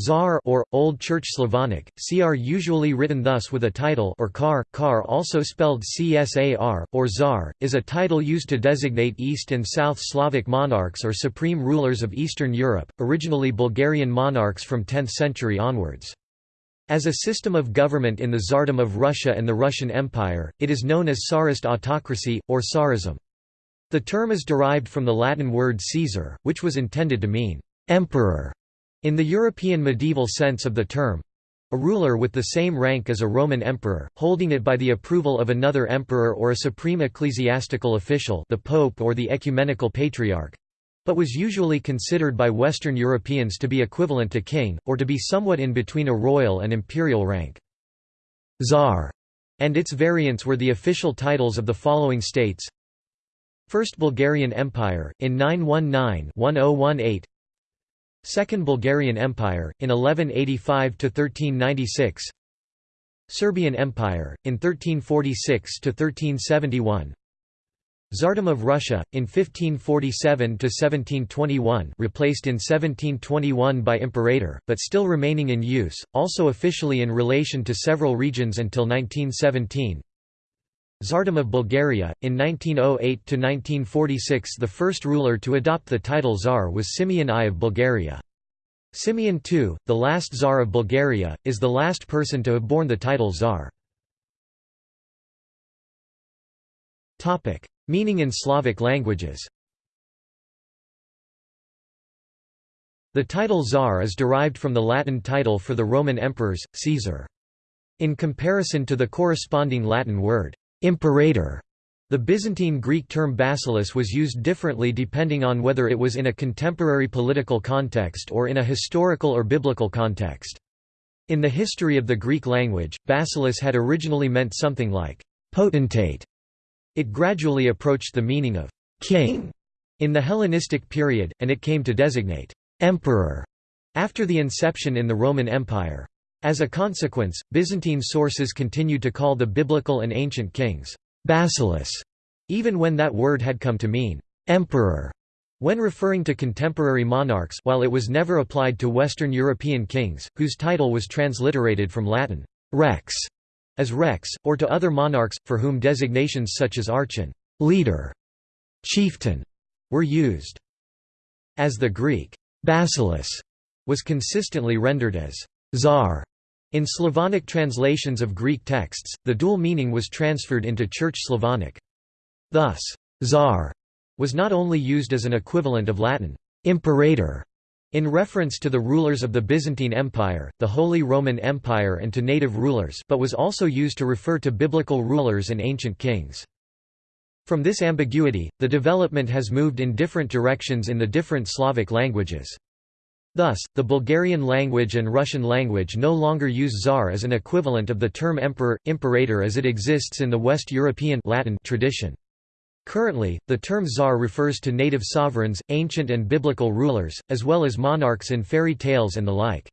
Tsar or Old Church Slavonic, Cr usually written thus with a title or kar, kar also spelled Csar, or Tsar, is a title used to designate East and South Slavic monarchs or supreme rulers of Eastern Europe, originally Bulgarian monarchs from 10th century onwards. As a system of government in the Tsardom of Russia and the Russian Empire, it is known as Tsarist autocracy, or Tsarism. The term is derived from the Latin word Caesar, which was intended to mean emperor in the European medieval sense of the term, a ruler with the same rank as a Roman emperor, holding it by the approval of another emperor or a supreme ecclesiastical official the pope or the ecumenical patriarch, but was usually considered by Western Europeans to be equivalent to king, or to be somewhat in between a royal and imperial rank. Tsar and its variants were the official titles of the following states First Bulgarian Empire, in 919-1018 Second Bulgarian Empire, in 1185–1396 Serbian Empire, in 1346–1371 Tsardom of Russia, in 1547–1721 replaced in 1721 by Imperator, but still remaining in use, also officially in relation to several regions until 1917 Tsardom of Bulgaria, in 1908 to 1946, the first ruler to adopt the title Tsar was Simeon I of Bulgaria. Simeon II, the last Tsar of Bulgaria, is the last person to have borne the title Tsar. Meaning in Slavic languages The title Tsar is derived from the Latin title for the Roman emperors, Caesar. In comparison to the corresponding Latin word, Imperator. The Byzantine Greek term basileus was used differently depending on whether it was in a contemporary political context or in a historical or biblical context. In the history of the Greek language, basileus had originally meant something like potentate. It gradually approached the meaning of king in the Hellenistic period, and it came to designate emperor after the inception in the Roman Empire. As a consequence, Byzantine sources continued to call the biblical and ancient kings basileus, even when that word had come to mean emperor. When referring to contemporary monarchs while it was never applied to Western European kings, whose title was transliterated from Latin rex as rex, or to other monarchs, for whom designations such as archon leader", chieftain, were used. As the Greek basileus was consistently rendered as czar in Slavonic translations of Greek texts, the dual meaning was transferred into Church Slavonic. Thus, czar was not only used as an equivalent of Latin imperator in reference to the rulers of the Byzantine Empire, the Holy Roman Empire and to native rulers but was also used to refer to biblical rulers and ancient kings. From this ambiguity, the development has moved in different directions in the different Slavic languages. Thus, the Bulgarian language and Russian language no longer use czar as an equivalent of the term emperor, imperator as it exists in the West European Latin tradition. Currently, the term czar refers to native sovereigns, ancient and biblical rulers, as well as monarchs in fairy tales and the like.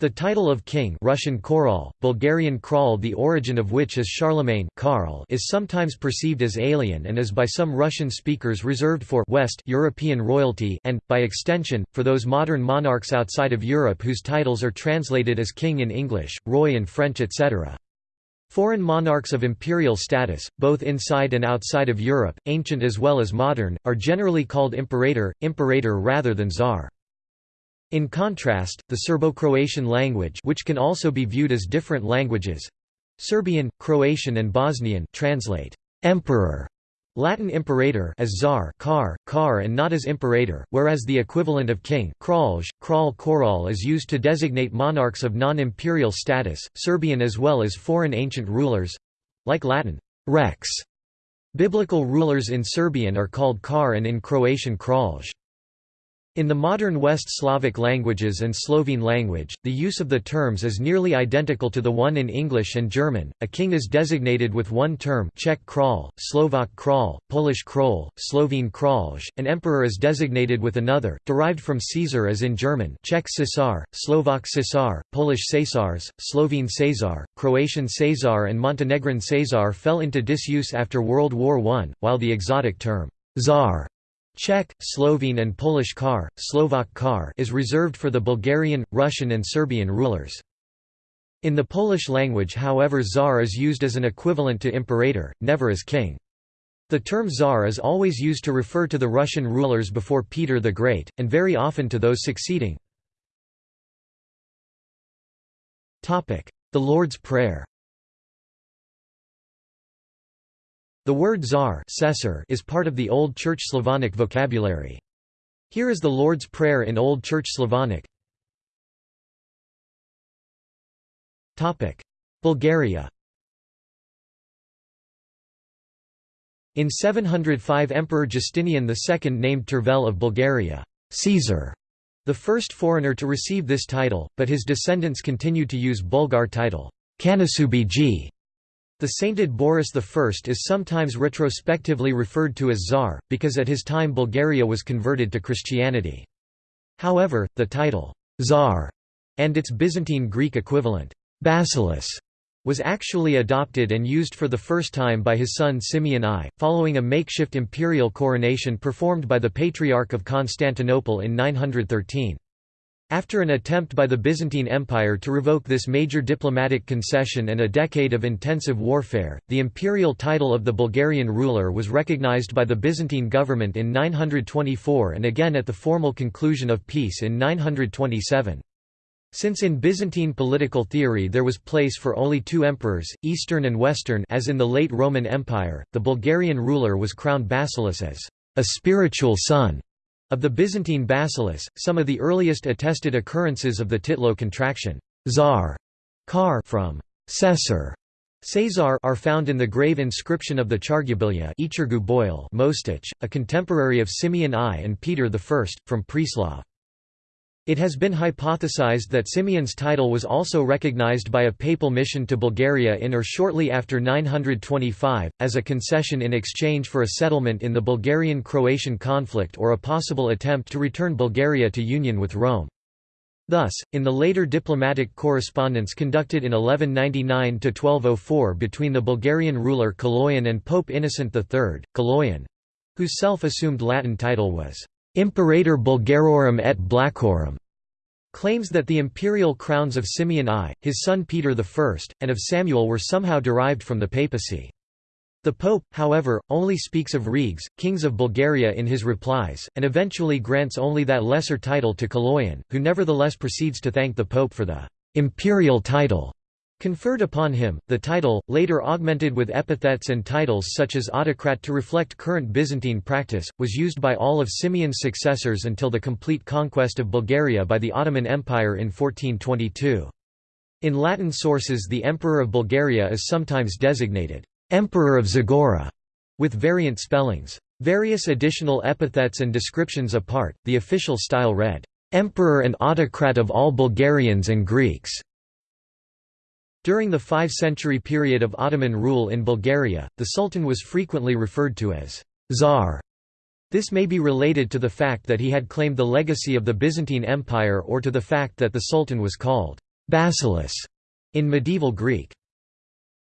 The title of king Russian Koral, Bulgarian Kral the origin of which is Charlemagne Karl is sometimes perceived as alien and is by some Russian speakers reserved for West European royalty and, by extension, for those modern monarchs outside of Europe whose titles are translated as king in English, roy in French etc. Foreign monarchs of imperial status, both inside and outside of Europe, ancient as well as modern, are generally called imperator, imperator rather than czar. In contrast, the Serbo-Croatian language which can also be viewed as different languages—Serbian, Croatian and Bosnian translate «emperor» Latin imperator as czar car, car and not as imperator, whereas the equivalent of king kralj, kral koral is used to designate monarchs of non-imperial status, Serbian as well as foreign ancient rulers—like Latin rex. Biblical rulers in Serbian are called kar and in Croatian kralj. In the modern West Slavic languages and Slovene language, the use of the terms is nearly identical to the one in English and German. A king is designated with one term Czech král, Slovak král, Polish krol, Slovene kralj, an emperor is designated with another, derived from Caesar as in German Czech cesar, Slovak cesar, Polish Cesars, Slovene Cesar, Croatian Cesar and Montenegrin Cesar fell into disuse after World War I, while the exotic term Tsar Czech, Slovene and Polish kar, Slovak kar is reserved for the Bulgarian, Russian and Serbian rulers. In the Polish language however czar is used as an equivalent to imperator, never as king. The term czar is always used to refer to the Russian rulers before Peter the Great, and very often to those succeeding. The Lord's Prayer The word czar is part of the Old Church Slavonic vocabulary. Here is the Lord's Prayer in Old Church Slavonic. Bulgaria In 705 Emperor Justinian II named Tervel of Bulgaria, Caesar, the first foreigner to receive this title, but his descendants continued to use Bulgar title, Kanasubigi. The sainted Boris I is sometimes retrospectively referred to as Tsar, because at his time Bulgaria was converted to Christianity. However, the title, Tsar, and its Byzantine Greek equivalent, Basileus, was actually adopted and used for the first time by his son Simeon I, following a makeshift imperial coronation performed by the Patriarch of Constantinople in 913. After an attempt by the Byzantine Empire to revoke this major diplomatic concession and a decade of intensive warfare, the imperial title of the Bulgarian ruler was recognized by the Byzantine government in 924 and again at the formal conclusion of peace in 927. Since in Byzantine political theory there was place for only two emperors, Eastern and Western as in the late Roman Empire, the Bulgarian ruler was crowned Basileus as a spiritual son of the Byzantine basileus, some of the earliest attested occurrences of the Titlo contraction Tsar Kar from Caesar Caesar are found in the grave inscription of the Chargubilya Mostich, a contemporary of Simeon I and Peter I, from Preslav. It has been hypothesized that Simeon's title was also recognized by a papal mission to Bulgaria in or shortly after 925, as a concession in exchange for a settlement in the Bulgarian-Croatian conflict or a possible attempt to return Bulgaria to union with Rome. Thus, in the later diplomatic correspondence conducted in 1199–1204 between the Bulgarian ruler Kaloyan and Pope Innocent III, Kaloyan—whose self-assumed Latin title was Imperator Bulgarorum et Blachorum claims that the imperial crowns of Simeon I, his son Peter I, and of Samuel were somehow derived from the papacy. The Pope, however, only speaks of regs, kings of Bulgaria in his replies, and eventually grants only that lesser title to Kaloyan, who nevertheless proceeds to thank the Pope for the imperial title Conferred upon him, the title, later augmented with epithets and titles such as autocrat to reflect current Byzantine practice, was used by all of Simeon's successors until the complete conquest of Bulgaria by the Ottoman Empire in 1422. In Latin sources the Emperor of Bulgaria is sometimes designated, "'Emperor of Zagora' with variant spellings. Various additional epithets and descriptions apart, the official style read, "'Emperor and Autocrat of all Bulgarians and Greeks' During the five-century period of Ottoman rule in Bulgaria, the Sultan was frequently referred to as Tsar. This may be related to the fact that he had claimed the legacy of the Byzantine Empire or to the fact that the Sultan was called Basileus in medieval Greek.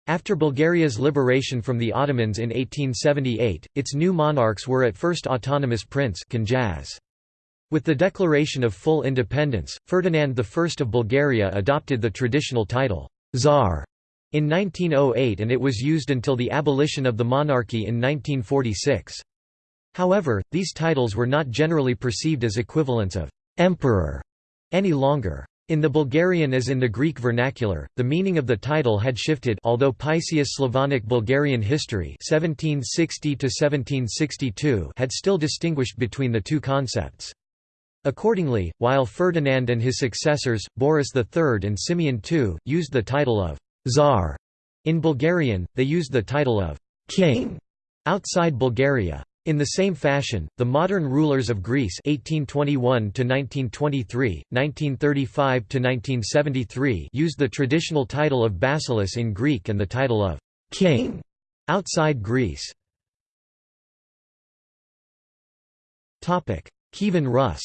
After Bulgaria's liberation from the Ottomans in 1878, its new monarchs were at first autonomous prince With the declaration of full independence, Ferdinand I of Bulgaria adopted the traditional title, Tsar in 1908 and it was used until the abolition of the monarchy in 1946. However, these titles were not generally perceived as equivalents of «emperor» any longer. In the Bulgarian as in the Greek vernacular, the meaning of the title had shifted although Paisius Slavonic Bulgarian history 1760 had still distinguished between the two concepts. Accordingly, while Ferdinand and his successors, Boris III and Simeon II, used the title of «Tsar» in Bulgarian, they used the title of «king» outside Bulgaria. In the same fashion, the modern rulers of Greece 1821 1923, 1935 1973 used the traditional title of basileus in Greek and the title of king outside Greece. Topic: Kievan Rus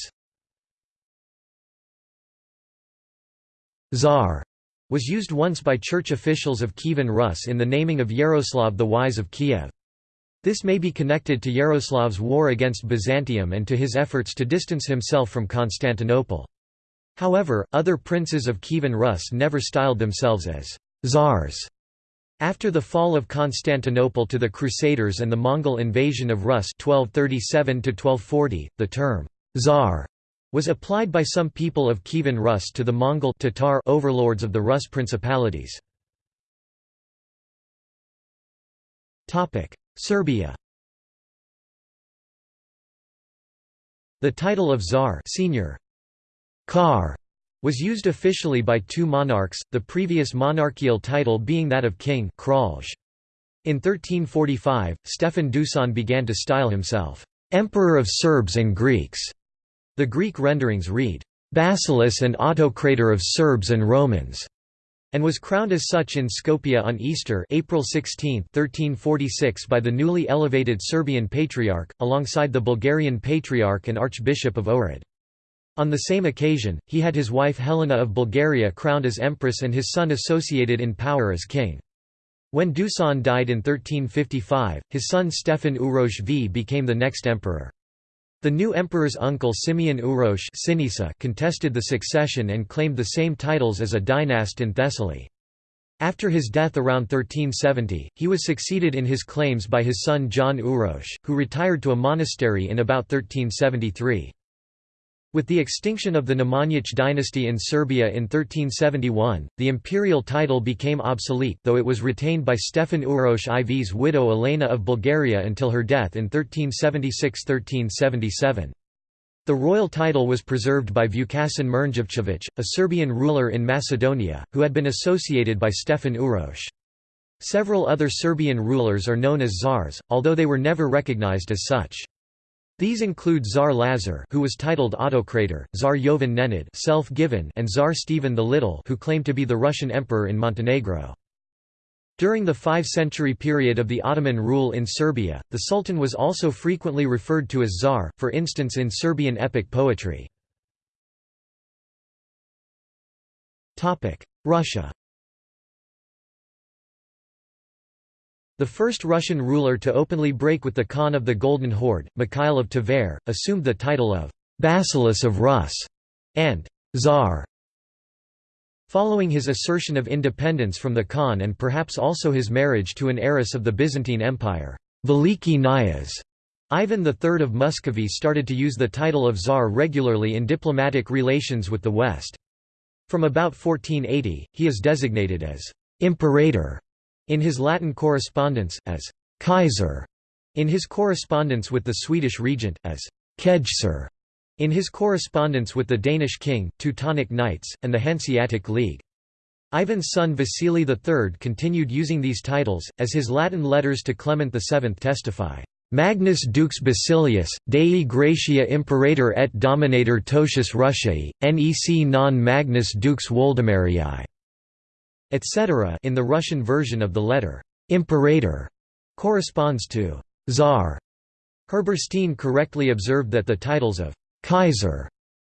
Tsar was used once by church officials of Kievan Rus in the naming of Yaroslav the Wise of Kiev. This may be connected to Yaroslav's war against Byzantium and to his efforts to distance himself from Constantinople. However, other princes of Kievan Rus never styled themselves as «czars». After the fall of Constantinople to the Crusaders and the Mongol invasion of Rus 1237 the term «czar» was applied by some people of Kievan Rus to the Mongol Tatar overlords of the Rus principalities. Serbia The title of Tsar senior Kar was used officially by two monarchs, the previous monarchical title being that of king Kralj. In 1345, Stefan Dusan began to style himself, "'Emperor of Serbs and Greeks'". The Greek renderings read, "'Basileus and Autocrator of Serbs and Romans' and was crowned as such in Skopje on Easter April 16, 1346 by the newly elevated Serbian Patriarch, alongside the Bulgarian Patriarch and Archbishop of Ohrid. On the same occasion, he had his wife Helena of Bulgaria crowned as empress and his son associated in power as king. When Dusan died in 1355, his son Stefan Uroš V became the next emperor. The new emperor's uncle Simeon Uroš contested the succession and claimed the same titles as a dynast in Thessaly. After his death around 1370, he was succeeded in his claims by his son John Uroš, who retired to a monastery in about 1373. With the extinction of the Nemanjić dynasty in Serbia in 1371, the imperial title became obsolete though it was retained by Stefan Uroš IV's widow Elena of Bulgaria until her death in 1376–1377. The royal title was preserved by Vukasin Mrnjavčević, a Serbian ruler in Macedonia, who had been associated by Stefan Uroš. Several other Serbian rulers are known as czars, although they were never recognized as such. These include Tsar Lazar who was titled Autocrator, Tsar Jovan Nenad self-given and Tsar Stephen the Little who claimed to be the Russian emperor in Montenegro. During the five-century period of the Ottoman rule in Serbia, the Sultan was also frequently referred to as Tsar, for instance in Serbian epic poetry. Russia The first Russian ruler to openly break with the Khan of the Golden Horde, Mikhail of Tver, assumed the title of Basileus of Rus and Tsar. Following his assertion of independence from the Khan and perhaps also his marriage to an heiress of the Byzantine Empire, Veliki Knyaz, Ivan III of Muscovy started to use the title of Tsar regularly in diplomatic relations with the West. From about 1480, he is designated as «imperator» In his Latin correspondence, as «Kaiser», in his correspondence with the Swedish regent, as «Kejser», in his correspondence with the Danish king, Teutonic Knights, and the Hanseatic League. Ivan's son Vasily III continued using these titles, as his Latin letters to Clement VII testify. Magnus Dux Basilius, Dei Gratia Imperator et Dominator Totius Russiae, nec non Magnus Dux Woldemerii etc. in the Russian version of the letter, imperator, corresponds to czar. Herberstein correctly observed that the titles of Kaiser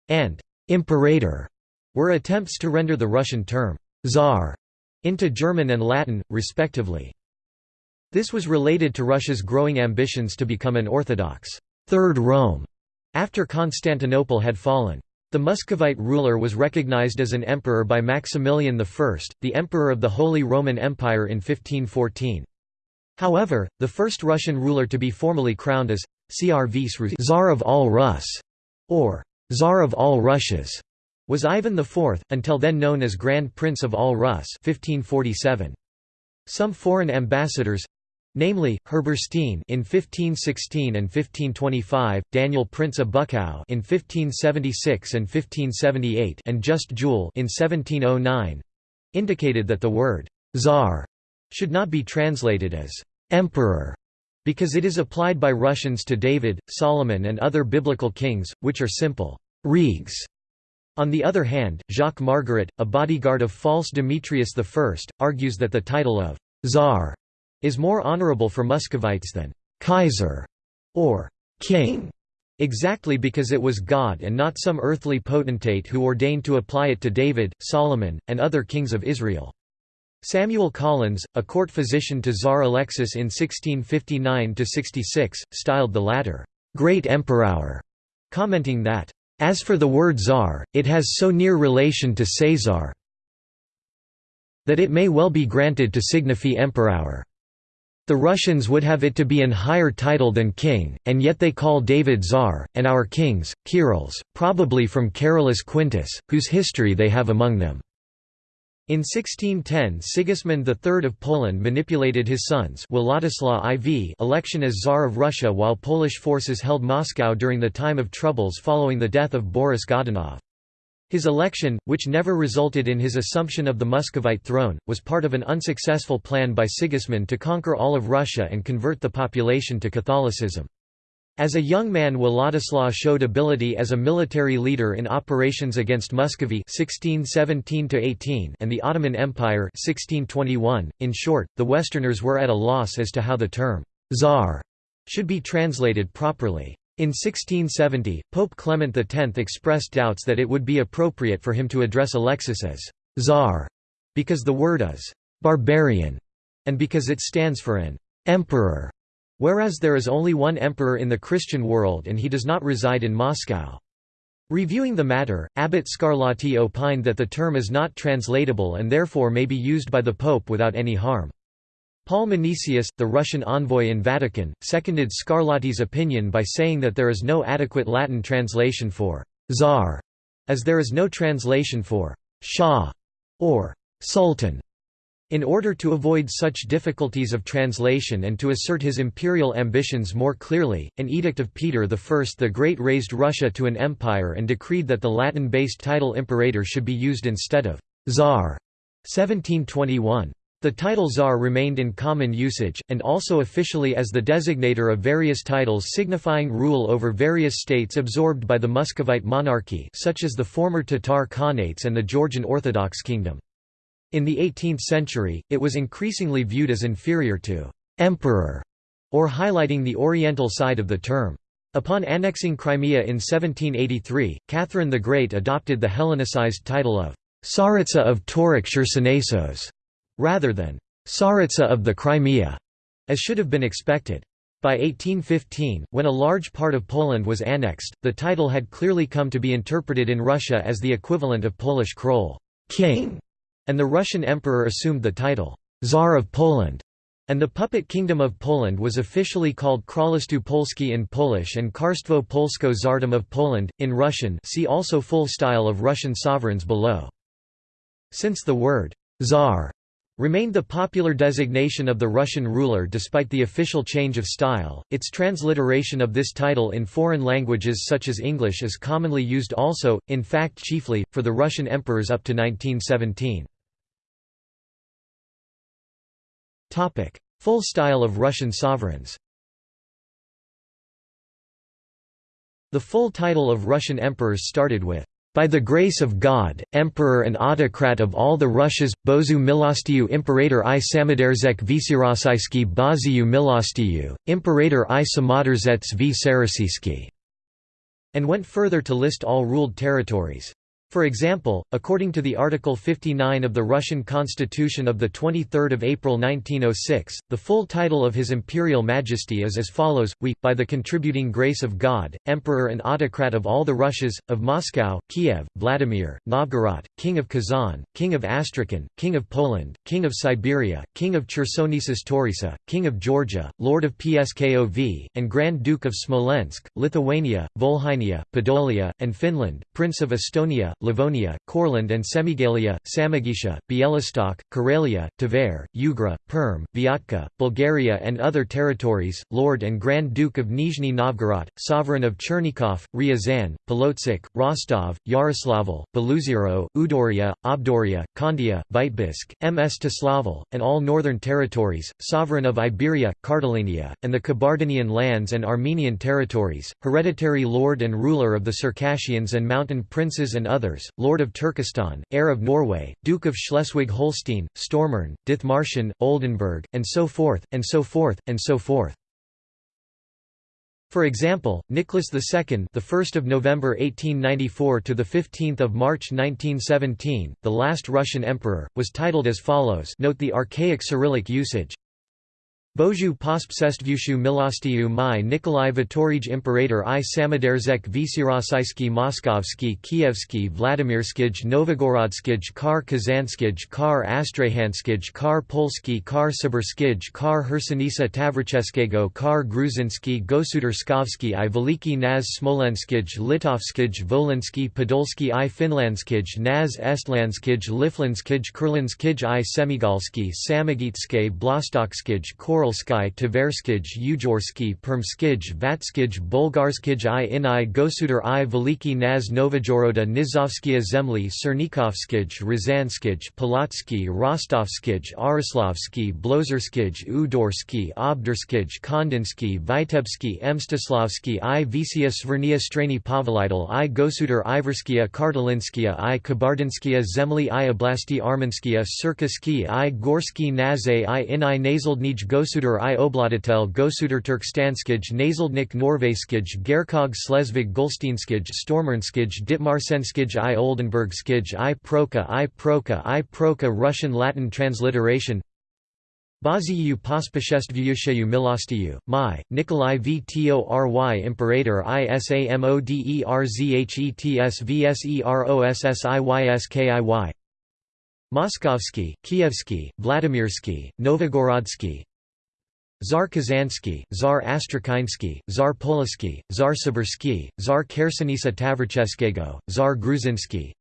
and Imperator were attempts to render the Russian term czar into German and Latin, respectively. This was related to Russia's growing ambitions to become an Orthodox Third Rome after Constantinople had fallen. The Muscovite ruler was recognized as an emperor by Maximilian I, the emperor of the Holy Roman Empire in 1514. However, the first Russian ruler to be formally crowned as Tsar of all Rus, or Tsar of all Russias, was Ivan IV, until then known as Grand Prince of all Rus 1547. Some foreign ambassadors, namely, Herberstein in 1516 and 1525, Daniel Prince of Buchow in 1576 and 1578 and Just Juel in 1709, indicated that the word «czar» should not be translated as «emperor» because it is applied by Russians to David, Solomon and other biblical kings, which are simple «regs». On the other hand, Jacques Margeret, a bodyguard of false Demetrius I, argues that the title of «czar» is more honorable for Muscovites than Kaiser or king, exactly because it was God and not some earthly potentate who ordained to apply it to David, Solomon, and other kings of Israel. Samuel Collins, a court physician to Tsar Alexis in 1659–66, styled the latter, "'Great Emperor'", commenting that, "'As for the word Tsar, it has so near relation to Caesar that it may well be granted to signify Emperor. The Russians would have it to be an higher title than king, and yet they call David Tsar, and our kings, Kyrills, probably from Carolus Quintus, whose history they have among them." In 1610 Sigismund III of Poland manipulated his son's Władysław IV election as Tsar of Russia while Polish forces held Moscow during the time of troubles following the death of Boris Godunov. His election, which never resulted in his assumption of the Muscovite throne, was part of an unsuccessful plan by Sigismund to conquer all of Russia and convert the population to Catholicism. As a young man Władysław showed ability as a military leader in operations against Muscovy 1617 and the Ottoman Empire 1621. .In short, the Westerners were at a loss as to how the term «czar» should be translated properly. In 1670, Pope Clement X expressed doubts that it would be appropriate for him to address Alexis as «czar» because the word is «barbarian» and because it stands for an «emperor» Whereas there is only one emperor in the Christian world and he does not reside in Moscow. Reviewing the matter, Abbot Scarlatti opined that the term is not translatable and therefore may be used by the Pope without any harm. Paul Menesius, the Russian envoy in Vatican, seconded Scarlatti's opinion by saying that there is no adequate Latin translation for «czar», as there is no translation for «shah» or «sultan». In order to avoid such difficulties of translation and to assert his imperial ambitions more clearly, an edict of Peter I the Great raised Russia to an empire and decreed that the Latin-based title imperator should be used instead of «czar» 1721. The title czar remained in common usage, and also officially as the designator of various titles signifying rule over various states absorbed by the Muscovite monarchy such as the former Tatar Khanates and the Georgian Orthodox Kingdom. In the 18th century, it was increasingly viewed as inferior to «emperor» or highlighting the oriental side of the term. Upon annexing Crimea in 1783, Catherine the Great adopted the Hellenicized title of «Tsaritsa of Tauric Chersonesos» rather than «Tsaritsa of the Crimea», as should have been expected. By 1815, when a large part of Poland was annexed, the title had clearly come to be interpreted in Russia as the equivalent of Polish król king", and the Russian emperor assumed the title, Tsar of Poland, and the puppet kingdom of Poland was officially called Królestwo Polskie in Polish and Karstwo Polsko Tsardom of Poland, in Russian see also full style of Russian sovereigns below. Since the word «czar» remained the popular designation of the Russian ruler despite the official change of style. Its transliteration of this title in foreign languages such as English is commonly used also, in fact chiefly, for the Russian emperors up to 1917. Topic: Full style of Russian sovereigns. The full title of Russian emperors started with by the grace of God, Emperor and Autocrat of all the Russias, Bozu Milostiyu Imperator i Samaderzek Vysirosisky Baziyu Milostiyu, Imperator i Samaderzets v and went further to list all ruled territories. For example, according to the Article 59 of the Russian Constitution of 23 April 1906, the full title of His Imperial Majesty is as follows, We, by the contributing grace of God, Emperor and Autocrat of all the Russias, of Moscow, Kiev, Vladimir, Novgorod, King of Kazan, King of Astrakhan, King of Poland, King of Siberia, King of Chersonesus Taurisa, King of Georgia, Lord of Pskov, and Grand Duke of Smolensk, Lithuania, Volhynia, Podolia, and Finland, Prince of Estonia, Livonia, Courland and Semigalia, Samogitia, Bialystok, Karelia, Tver, Ugra, Perm, Vyatka, Bulgaria and other territories, Lord and Grand Duke of Nizhny Novgorod, Sovereign of Chernigov, Ryazan, Polotsk, Rostov, Yaroslavl, Beloozero, Udoria, Obdoria, Kandia, Vitebsk, Mstislavel, and all northern territories, Sovereign of Iberia, Karthalenia, and the Kabardinian lands and Armenian territories, hereditary lord and ruler of the Circassians and mountain princes and others others, Lord of Turkestan, heir of Norway, Duke of Schleswig-Holstein, Stormarn, Dithmarschen, Oldenburg, and so forth, and so forth, and so forth. For example, Nicholas II, the 1st of November 1894 to the 15th of March 1917, the last Russian emperor, was titled as follows. Note the archaic Cyrillic usage. Božu pospsestvushu milostiyu my Nikolai Vitorij Imperator i Samaderzek Vysirosijski Moskovski Kievski Vladimirskij Novogorodskij Kar Kazanskij Kar Astrahanskij Kar Polski Kar Sibirskij Kar Hersonisa Tavricheskego Kar Gruzinski Gosudarskovski i Veliki Naz Smolenskij Litovskij Volinski Podolski i Finlandskij Naz Estlandskij Liflandskij Kurlandskij i Semigalski Samogitskij Blostokskij Koral Tverskij Ujorski Permskij Vatskij Bolgarskij i Inai Gosudar i Veliki Naz Novajoroda Nizovskia Zemli Cernikovskij Rizanskij Polotsky Rostovskij Arislovsky Blozerskij Udorski Obdurskij Kondinsky Vitebsky Mstislavsky i Visia Svernia Strani Pavelidal i Gosudar Iverskia Kartalinskia i Kabardinskia Zemli i Oblasti Armanskia Sirkaski i Gorski Naze i Inai Nazaldnij Gosudar Gosudar i Obladatel Gosudar Turkstanskij Nazaldnik Norveskij Gerkog Slesvig Golstinskij Stormernskij Ditmarsenskij i Oldenburgskij i Proka i Proka i Proka Russian Latin transliteration Baziyu pospashestvuyusheyu milostiyu, my, Nikolai v Tory Imperator ISAMODERZHETSVSEROSSIYSKIY Moskovsky, Kievsky, Vladimirsky, Novogorodsky Tsar Kazansky, Tsar Astrakhinsky, Tsar Polsky, Tsar Sibirsky, Tsar Khersonisa Tavricheskego, Tsar Gruzinsky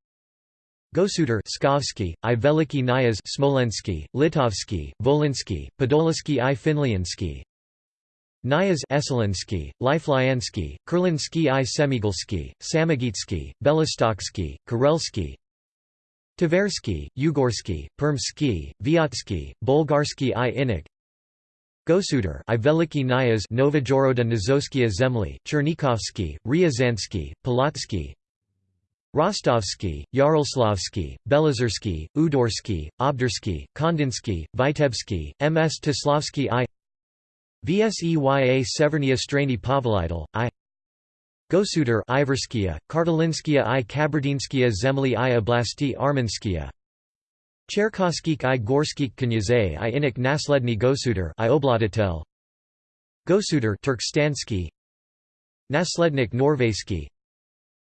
Gosudar Skovsky, I Veliki Nyaz Smolensky, Litovsky, Volinsky, Podolsky I Finliansky Nyaz Eselinsky, Liflyansky, Kurlinsky I Semigulsky, Samogitsky, Belostoksky, Karelsky Tversky, Ugorsky, Permsky, Vyatsky, Bolgarsky I Inik Gosudar I Veliki Nyaz Novajoroda Nizoskia Zemli, Chernikovsky, Ryazansky, Polotsky Rostovsky, Yaroslavsky, Belazarsky, Udorsky, Obdursky, Kondinsky, Vitebsky, Ms. Tislavsky I Vseya Severnia Strani Pavelidal, I Gosudar Iverskia, Kartalinskia i Kabardinskia Zemli i Oblasti Armanskia Cherkoskik i Gorskik Knyazay i Inik Nasledny Gosudar i Obladatel Gosudar Turkstansky. Naslednik Norveski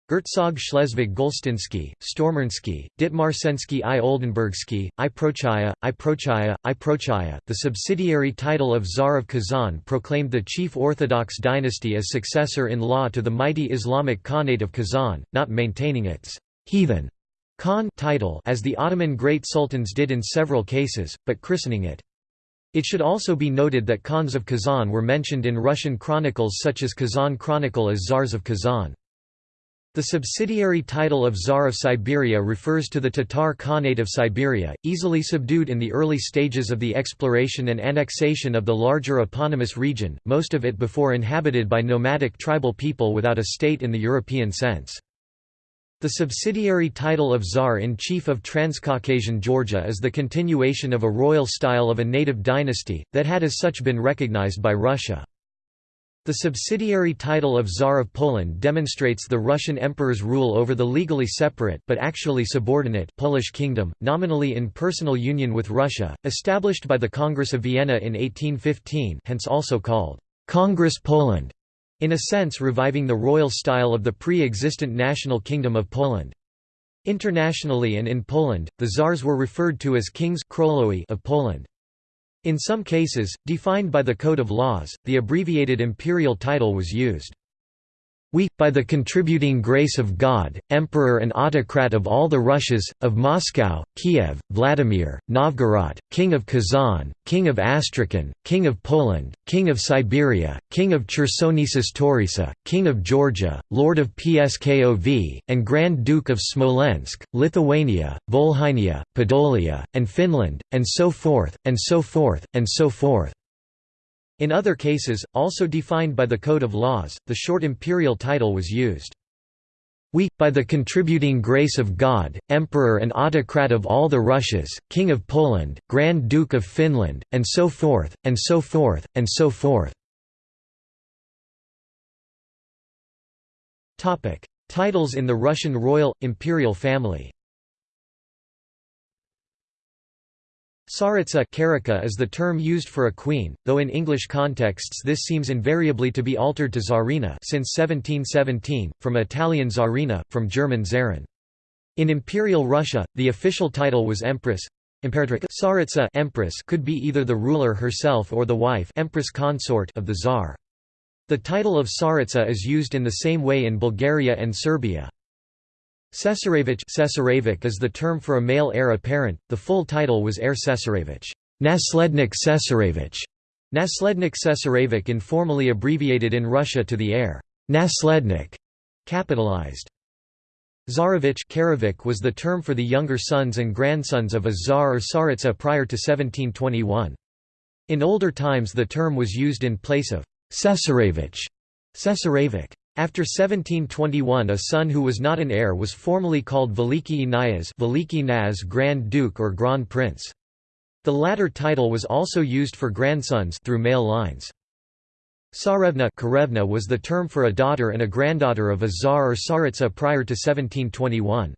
Gertzog Schleswig Golstinsky, Stormernsky, Ditmarsensky i Oldenburgsky, i Prochaya, i Prochaya, i Prochaya. The subsidiary title of Tsar of Kazan proclaimed the chief Orthodox dynasty as successor in law to the mighty Islamic Khanate of Kazan, not maintaining its heathen Khan title as the Ottoman Great Sultans did in several cases, but christening it. It should also be noted that Khans of Kazan were mentioned in Russian chronicles such as Kazan Chronicle as Tsars of Kazan. The subsidiary title of Tsar of Siberia refers to the Tatar Khanate of Siberia, easily subdued in the early stages of the exploration and annexation of the larger eponymous region, most of it before inhabited by nomadic tribal people without a state in the European sense. The subsidiary title of Tsar-in-Chief of Transcaucasian Georgia is the continuation of a royal style of a native dynasty, that had as such been recognized by Russia. The subsidiary title of Tsar of Poland demonstrates the Russian emperor's rule over the legally separate but actually subordinate Polish kingdom, nominally in personal union with Russia, established by the Congress of Vienna in 1815 hence also called Congress Poland in a sense reviving the royal style of the pre-existent national kingdom of Poland. Internationally and in Poland, the czars were referred to as kings of Poland. In some cases, defined by the Code of Laws, the abbreviated imperial title was used. We, by the contributing grace of God, Emperor and Autocrat of all the Russias, of Moscow, Kiev, Vladimir, Novgorod, King of Kazan, King of Astrakhan, King of Poland, King of Siberia, King of Chersonesus Taurisa, King of Georgia, Lord of Pskov, and Grand Duke of Smolensk, Lithuania, Volhynia, Podolia, and Finland, and so forth, and so forth, and so forth. In other cases, also defined by the Code of Laws, the short imperial title was used. We, by the contributing grace of God, Emperor and Autocrat of all the Russias, King of Poland, Grand Duke of Finland, and so forth, and so forth, and so forth. Titles in the Russian royal, imperial family Tsaritsa is the term used for a queen, though in English contexts this seems invariably to be altered to Tsarina since 1717, from Italian Tsarina, from German Zarin. In Imperial Russia, the official title was Empress. Tsaritsa Empress could be either the ruler herself or the wife Empress consort of the Tsar. The title of Tsaritsa is used in the same way in Bulgaria and Serbia. Cesarevich is the term for a male heir apparent, the full title was heir Cesarevich Naslednik Cesarevich, Naslednik Cesarevich informally abbreviated in Russia to the heir Naslednik, capitalized. Tsarevich was the term for the younger sons and grandsons of a czar or tsaritsa prior to 1721. In older times the term was used in place of Cesarevich, Cesarevich. After 1721 a son who was not an heir was formally called Veliki Inayas Veliki Naz Grand Duke or Grand Prince. The latter title was also used for grandsons through male lines. Tsarevna Karevna was the term for a daughter and a granddaughter of a czar or tsaritsa prior to 1721.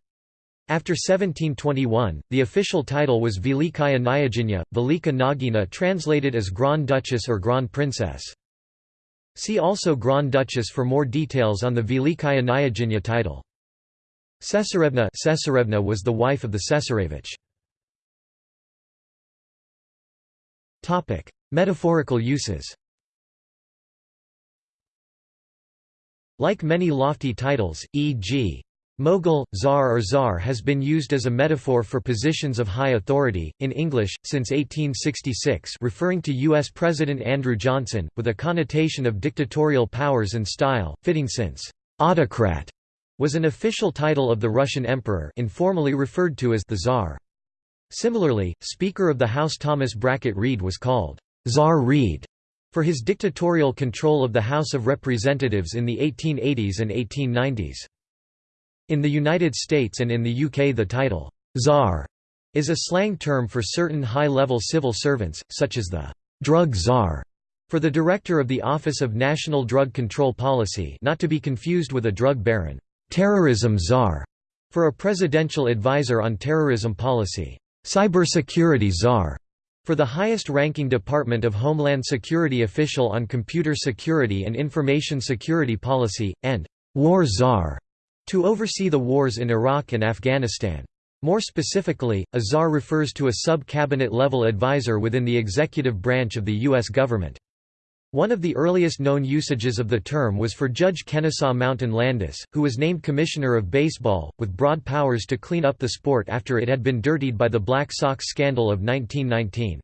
After 1721, the official title was Velikaya Nyaginya, Velika Nagina translated as Grand Duchess or Grand Princess. See also Grand Duchess for more details on the Velikaya Nyaginya title. Cesarevna Cesarevna was the wife of the Cesarevich. Metaphorical uses Like many lofty titles, e.g. Mogul, czar or czar has been used as a metaphor for positions of high authority, in English, since 1866 referring to U.S. President Andrew Johnson, with a connotation of dictatorial powers and style, fitting since «autocrat» was an official title of the Russian emperor informally referred to as the Tsar. Similarly, Speaker of the House Thomas Brackett Reed was called «Tsar Reed» for his dictatorial control of the House of Representatives in the 1880s and 1890s. In the United States and in the UK the title, «czar» is a slang term for certain high-level civil servants, such as the «drug czar» for the director of the Office of National Drug Control Policy not to be confused with a drug baron, «terrorism czar» for a presidential advisor on terrorism policy, «cybersecurity czar» For the highest-ranking Department of Homeland Security official on computer security and information security policy, and «War Czar» to oversee the wars in Iraq and Afghanistan. More specifically, a czar refers to a sub-cabinet level advisor within the executive branch of the U.S. government. One of the earliest known usages of the term was for Judge Kennesaw Mountain Landis, who was named Commissioner of Baseball, with broad powers to clean up the sport after it had been dirtied by the Black Sox scandal of 1919.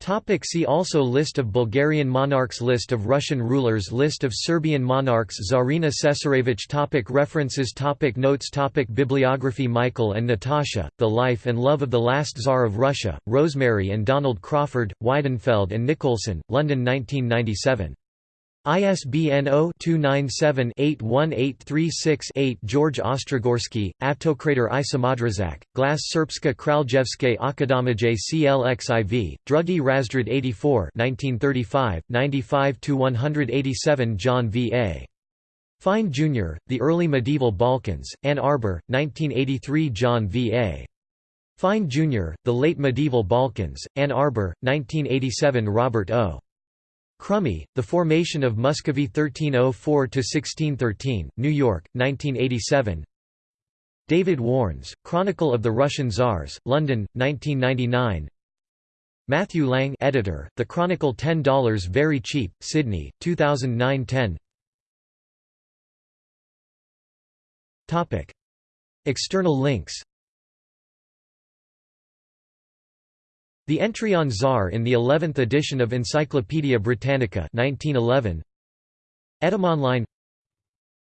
Topic see also List of Bulgarian monarchs List of Russian rulers List of Serbian monarchs Tsarina Cesarevich topic References topic Notes topic Bibliography Michael and Natasha, The Life and Love of the Last Tsar of Russia, Rosemary and Donald Crawford, Weidenfeld and Nicolson, London 1997. ISBN 0-297-81836-8 George Ostrogorsky, Avtokrater i Samadrazak, Glas Serbska Kraljevske Akademije CLXIV, Drugi Razred 84 1935, 95–187 John V. A. Fine Jr., The Early Medieval Balkans, Ann Arbor, 1983 John V. A. Fine Jr., The Late Medieval Balkans, Ann Arbor, 1987 Robert O. Crummey, The Formation of Muscovy 1304–1613, New York, 1987 David Warnes, Chronicle of the Russian Tsars, London, 1999 Matthew Lang editor, The Chronicle $10 Very Cheap, Sydney, 2009–10 External links The entry on Tsar in the 11th edition of Encyclopædia Britannica 1911. Etymonline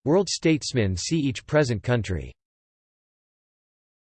World Statesmen see each present country